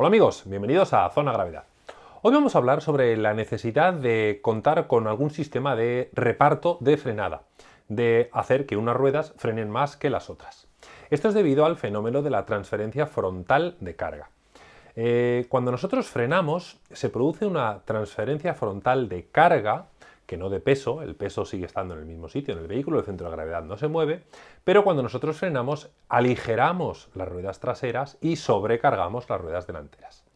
Hola amigos, bienvenidos a Zona Gravedad. Hoy vamos a hablar sobre la necesidad de contar con algún sistema de reparto de frenada, de hacer que unas ruedas frenen más que las otras. Esto es debido al fenómeno de la transferencia frontal de carga. Eh, cuando nosotros frenamos, se produce una transferencia frontal de carga que no de peso, el peso sigue estando en el mismo sitio en el vehículo, el centro de gravedad no se mueve, pero cuando nosotros frenamos aligeramos las ruedas traseras y sobrecargamos las ruedas delanteras.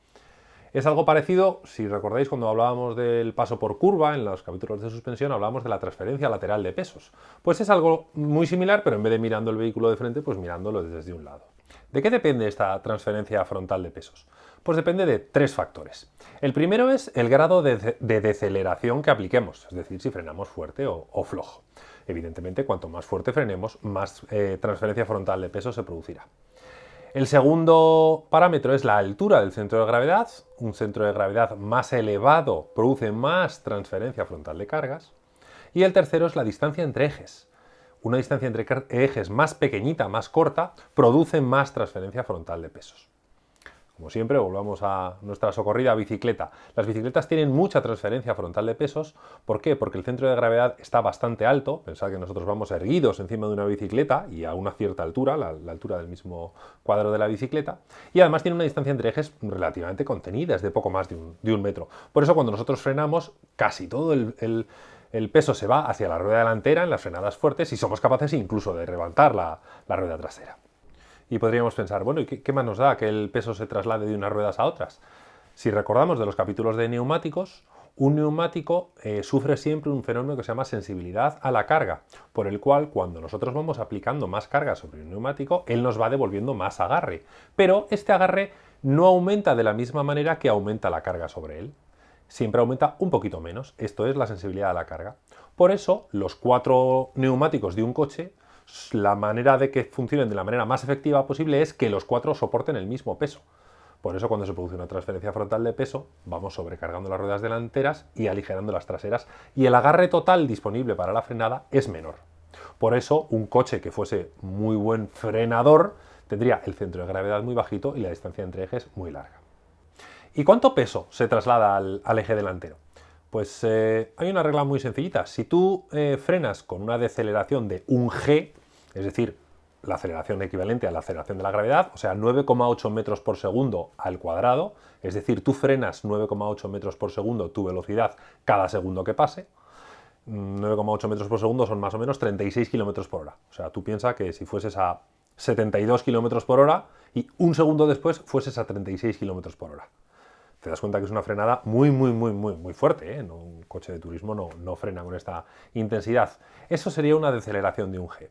Es algo parecido, si recordáis cuando hablábamos del paso por curva, en los capítulos de suspensión hablábamos de la transferencia lateral de pesos. Pues es algo muy similar, pero en vez de mirando el vehículo de frente, pues mirándolo desde un lado. ¿De qué depende esta transferencia frontal de pesos? Pues depende de tres factores. El primero es el grado de, deceleración que apliquemos, es decir, si frenamos fuerte o, flojo. Evidentemente, cuanto más fuerte frenemos, más eh, transferencia frontal de peso se producirá. El segundo parámetro es la altura del centro de gravedad. Un centro de gravedad más elevado produce más transferencia frontal de cargas. Y el tercero es la distancia entre ejes. Una distancia entre ejes más pequeñita, más corta, produce más transferencia frontal de pesos. Como siempre, volvamos a nuestra socorrida bicicleta. Las bicicletas tienen mucha transferencia frontal de pesos. ¿Por qué? Porque el centro de gravedad está bastante alto. Pensad que nosotros vamos erguidos encima de una bicicleta y a una cierta altura, la, altura del mismo cuadro de la bicicleta. Y además tiene una distancia entre ejes relativamente contenida, es de poco más de un, metro. Por eso cuando nosotros frenamos, casi todo el, peso se va hacia la rueda delantera en las frenadas fuertes y somos capaces incluso de levantar la rueda trasera. Y podríamos pensar, bueno, ¿y qué, más nos da que el peso se traslade de unas ruedas a otras? Si recordamos de los capítulos de neumáticos, un neumático eh, sufre siempre un fenómeno que se llama sensibilidad a la carga, por el cual cuando nosotros vamos aplicando más carga sobre un neumático, él nos va devolviendo más agarre. Pero este agarre no aumenta de la misma manera que aumenta la carga sobre él. Siempre aumenta un poquito menos. Esto es la sensibilidad a la carga. Por eso, los cuatro neumáticos de un coche la manera de que funcionen de la manera más efectiva posible es que los cuatro soporten el mismo peso. Por eso cuando se produce una transferencia frontal de peso, vamos sobrecargando las ruedas delanteras y aligerando las traseras, y el agarre total disponible para la frenada es menor. Por eso un coche que fuese muy buen frenador tendría el centro de gravedad muy bajito y la distancia entre ejes muy larga. ¿Y cuánto peso se traslada al, eje delantero? Pues eh, hay una regla muy sencillita. Si tú eh, frenas con una deceleración de un G, es decir, la aceleración equivalente a la aceleración de la gravedad, o sea, 9,8 metros por segundo al cuadrado, es decir, tú frenas 9,8 metros por segundo tu velocidad cada segundo que pase, 9,8 metros por segundo son más o menos 36 kilómetros por hora. O sea, tú piensas que si fueses a 72 kilómetros por hora y un segundo después fueses a 36 kilómetros por hora. Te das cuenta que es una frenada muy, muy, muy, muy, muy fuerte. ¿eh? un coche de turismo no, no frena con esta intensidad. Eso sería una deceleración de un G.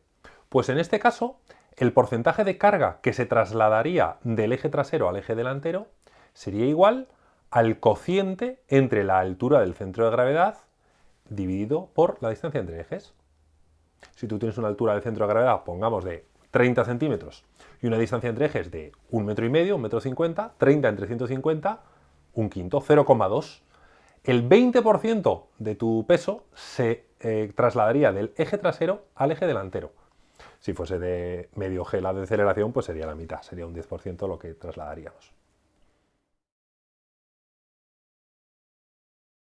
Pues en este caso, el porcentaje de carga que se trasladaría del eje trasero al eje delantero sería igual al cociente entre la altura del centro de gravedad dividido por la distancia entre ejes. Si tú tienes una altura del centro de gravedad, pongamos de 30 centímetros, y una distancia entre ejes de un metro y medio, un metro cincuenta, 30 entre 150, un quinto, 0,2. El 20% de tu peso se eh, trasladaría del eje trasero al eje delantero. Si fuese de medio G la deceleración, pues sería la mitad, sería un 10% lo que trasladaríamos.